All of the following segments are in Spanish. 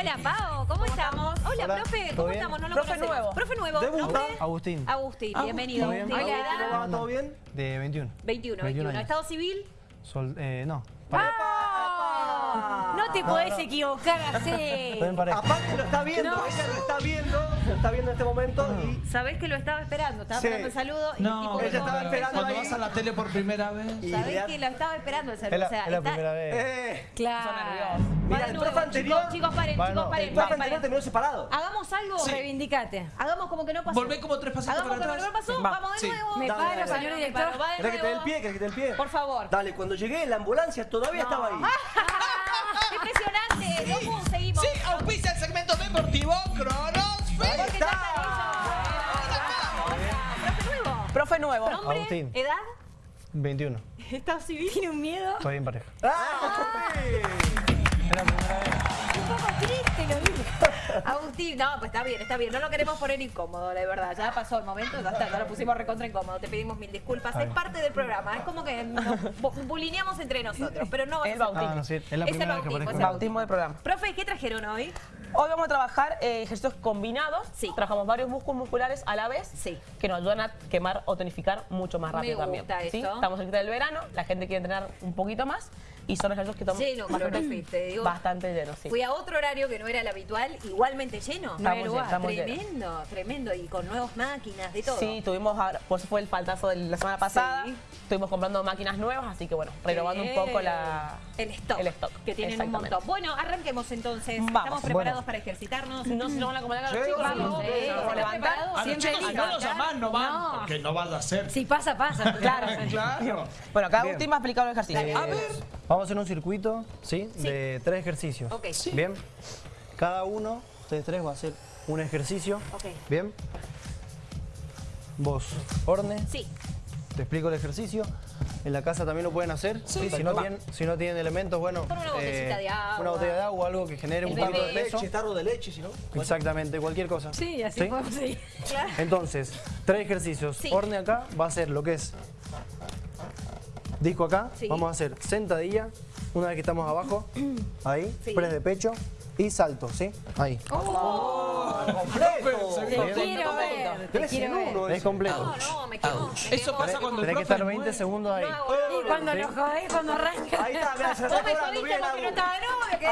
Hola, Pao, ¿cómo, estamos? Hola, Hola, profe, ¿todo ¿cómo bien? estamos? No lo Profe conocemos. nuevo. Profe nuevo. Agustín. Agustín, Ah, bienvenido. ¿todo bien? ¿De qué Hola. edad? ¿Cómo va? ¿Todo bien? De 21. 21, 21 21. años. ¿Estado civil? Sol, eh, no. No te podés equivocar así. Aparte lo está viendo, No. ella lo está viendo, lo está viendo en este momento y, Sabés que lo estaba esperando, estaba Sí. esperando el saludo y No, el tipo ella estaba esperando cuando ahí. vas a la tele por primera vez. y Sabés que lo estaba esperando el saludo. Es la, o sea, es la está- primera vez. Eh, Claro. Va Mira, de el nuevo, profe anterior- Chicos, chicos, paren, chicos, el paren, profe anterior paren. terminó separado. Hagamos algo. Sí. Reivindicate. Hagamos como que no pasó. Volvé como tres pasitos Hagamos para como que no atrás. pasó. Va. Vamos de Sí. nuevo. Me Dale, paro, dale, señor dale, director. paro, va de ¿Querés que te dé el nuevo. pie? ¿Querés que te dé el pie? Por favor. Dale, cuando llegué la ambulancia todavía estaba ahí. Sí, auspicia el segmento deportivo Cronos. Profe nuevo. Profe nuevo. Nombre, Agustín. edad, 21. estado civil. Tiene un miedo. Estoy en pareja. ¡Ah! Es la primera vez. Agustín, no, pues está bien, está bien. No lo queremos poner incómodo, la verdad. Ya pasó el momento, ya está, ya lo pusimos recontra incómodo. Te pedimos mil disculpas. Es parte del programa. Es como que nos bu- bulineamos entre nosotros, pero no va a El ser- bautismo. Ah, no, sí, es la Es el primera vez que bautismo, es el Bautismo del programa. Profe, ¿qué trajeron hoy? Hoy vamos a trabajar eh, ejercicios combinados. Sí. Trabajamos varios músculos musculares a la vez. Sí. Que nos ayudan a quemar o tonificar mucho más Me rápido gusta también. ¿sí? Estamos cerquita del verano, la gente quiere entrenar un poquito más y son ejercicios que toman Lleno, bastante, te digo. bastante llenos. Sí. Fui a otro horario que no era el habitual, igualmente lleno. Estamos llenos, estamos llenos. tremendo, tremendo. Y con nuevas máquinas, de todo. Sí, tuvimos, ahora- por eso fue el faltazo de la semana pasada. Sí. Estuvimos comprando máquinas nuevas, así que bueno, renovando un poco la, El stock. el stock, Que tienen un montón. Bueno, arranquemos entonces. Vamos. ¿Estamos preparados Bueno. para ejercitarnos? No se nos van a acomodar a los Sí, chicos. vamos, ¿no? a los chicos, no los llamás, no van, No. porque no vas a hacer. Si pasa, pasa. Claro. Claro. Bueno, acá Bien. Agustín va a explicar los ejercicios. Eh, A ver. Vamos a hacer un circuito, ¿sí? De tres ejercicios. Ok. Sí. Bien. Cada uno, ustedes tres, va a hacer un ejercicio. Ok. Bien. Vos, Orne, Sí. te explico el ejercicio. En la casa también lo pueden hacer. Sí, si, no tienen, si no tienen elementos, bueno. Una botellita de agua. Una botella de agua, algo que genere un bebé. de peso. Leche, tarro de leche, si no. Exactamente, cualquier cosa. Sí, así podemos seguir. Claro. Entonces, tres ejercicios. Sí. Orne acá va a hacer lo que es disco acá. Sí. Vamos a hacer sentadilla, una vez que estamos abajo, ahí, Sí. press de pecho y salto, ¿sí? Ahí. ¡Completo! Te quiero contento. ver. Te Tres quiero en ver. uno. Es completo. No, no, me quemo. me Eso pasa cuando el Tenés que estar 20 muere. segundos ahí. Y cuando lo jodés, cuando arranca. Ahí está, mirá, se está me cobrando bien. Ahí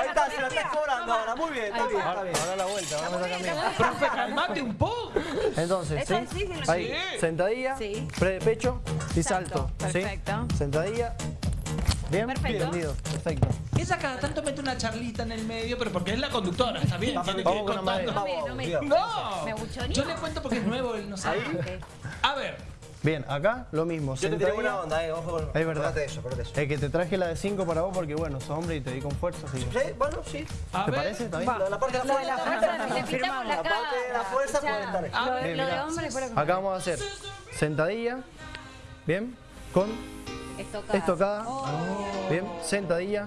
está, se la está cobrando ahora. Muy bien, está bien, está bien. ahora la vuelta, vamos a bien. Profe, calmate un poco. Entonces, ¿sí? Ahí, sentadilla, press de pecho y salto. Perfecto. Sentadilla. Bien, Perfecto. entendido, perfecto. Ella cada tanto mete una charlita en el medio, pero porque es la conductora, está bien. Tiene que ir una contando. No me- no me- No, Me yo le cuento porque es nuevo, él no sabe. A ver, Bien, acá lo mismo. Yo te tiré sentadilla. buena onda, eh. Ojo con. Es verdad. Acordate de eso, acordate de eso. Es que te traje la de 5 para vos porque, bueno, sos hombre y te di con fuerza. Así Sí, bueno, sí. a ¿Te ver. parece? ¿Está bien? La, la parte de la fuerza. Le pintamos la La parte de la fuerza puede estar ahí. Lo, Bien, lo de mirá. hombre fuera con- Acá vamos a hacer sentadilla, bien, con Estocada. estocada, bien, sentadilla,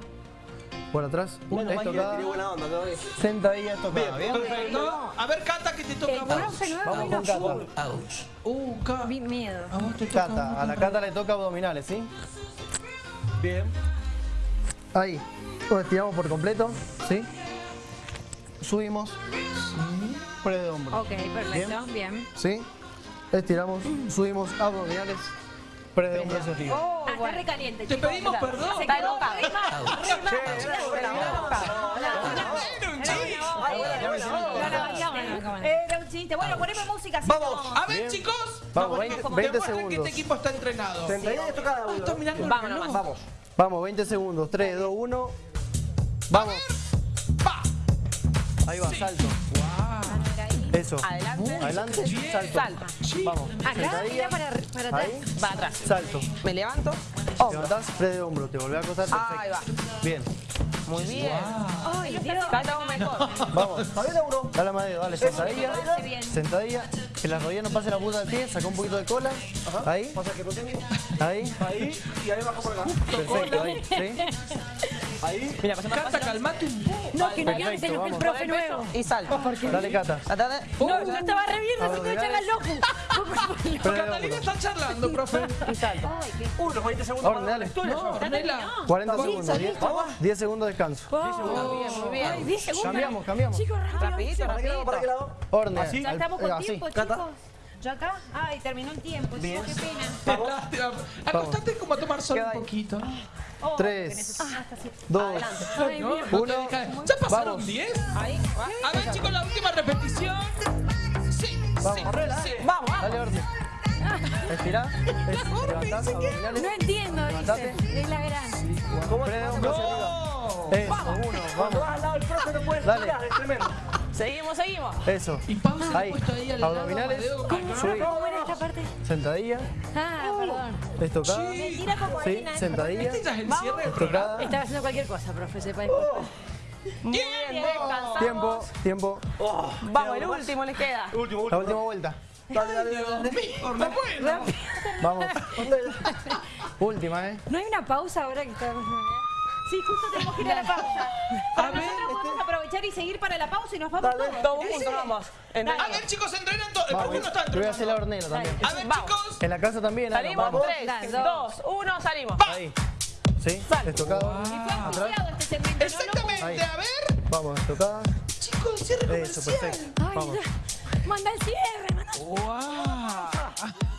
por atrás, le estocada, tiré buena onda todavía. sentadilla, estocada, bien. Perfecto. A ver, Cata, que te toca a vos. Vamos con Cata. Uh, Cata. Miedo. A vos te toca. Cata, a la Cata le toca abdominales, ¿sí? Bien. Ahí, lo estiramos por completo, ¿sí? Subimos, press de hombro, Ok, perfecto, bien. ¿sí? Estiramos, subimos abdominales, press de arriba. Oh, Ah, está recaliente, Te pedimos perdón. Se quedó era un chiste. Bueno, poneme música. así Vamos. A ver, chicos. Vamos, 20, 20 Demuestren que segundos. este equipo está entrenado. Estocada, Ah, uno. estás mirando Vamos. Vamos. Vamos, 20 segundos, 3, 2, 1, vamos. Ahí va, salto. Eso. Adelante. Adelante, salto. Salto. Vamos. Acá, mira Sentadilla. para, para atrás. Ahí, Para atrás. salto. Me levanto. Te Hombro. levantás, press de hombro, te volvés a acostar. Ahí va. Bien. Muy bien. Ay, Dios. Cata, vos mejor. Vamos. Todavía la uno. Dale dedo, dale. Sentadilla. Sentadilla. Que la rodilla no pase la punta del pie. Saca un poquito de cola. Ahí. Pasa que no tengo. Ahí. Ahí y ahí bajo por acá. Perfecto, ahí. ¿Sí? Ahí. Mira, pasemos Cata, calmate un poco. No, que no quiero Perfecto, ser el profe nuevo. Y salto. Dale, Cata. No, yo estaba re bien, no se echan al loco. Catalina está charlando, profe. Y salto. Unos 20 segundos. Orden, dale. No, Ornella. 40 segundos. 10, 10 segundos de descanso. Muy bien. 10 segundos. Cambiamos, cambiamos. Chicos, rápido. Rapidito, ¿Para qué lado? ¿Para qué rapidito. lado? Orden. Ya estamos eh, con tiempo, chicos. ¿Ya acá? Ay, terminó el tiempo, chicos, qué pena. Acostate como a tomar sol un poquito. Oh, Tres. que necesito- ah, está así. 2, Ay, No, mira. no te Uno. dejas- ¿Ya pasaron Vamos. 10? Ahí. A ver, chicos, la última repetición. Sí, sí, Vamos. sí. Vamos, vamos. dale abdominales. No entiendo, Levantate. dice. Es la gran. Hacia arriba. No. Eso, uno, vamos. vas al lado del profe no puedes Dale. tirar, es tremendo. Seguimos, seguimos. Eso. Y he Ahí. puesto ahí al lado. Abdominales. ¿Cómo esta parte? Sentadilla. Ah, perdón. Estocada. Mentira como Sí, ¿eh? sentadilla. Este ya es el cierre del programa. Estocada. Estaba haciendo cualquier cosa, profe, sepa disculpar. Muy bien, descansamos. Tiempo, tiempo. Vamos, el último les queda. Último, La último. última vuelta. Dale, dale, dale. dale. La buena. Vamos. Última, ¿eh? ¿No hay una pausa ahora que estamos Sí, justo tenemos que ir a la pausa. A ver, aprovechar y seguir para la pausa y nos vamos todos. Todos juntos vamos. A ver, chicos, entrenan todos. El Vamos. profe no está Yo voy a hacer la entrenando. hornera también. A ver, Vamos. chicos. En la casa también. Salimos. Vamos. Tres, Dale, dos, uno, salimos. Ahí. ¿Sí? Estocado. Y fue Atrás. anunciado este segmento, Exactamente. A ver, Vamos, estocada. chicos, cierre Eso, comercial. perfecto. Ay. Manda el cierre, manda. ¡Wow!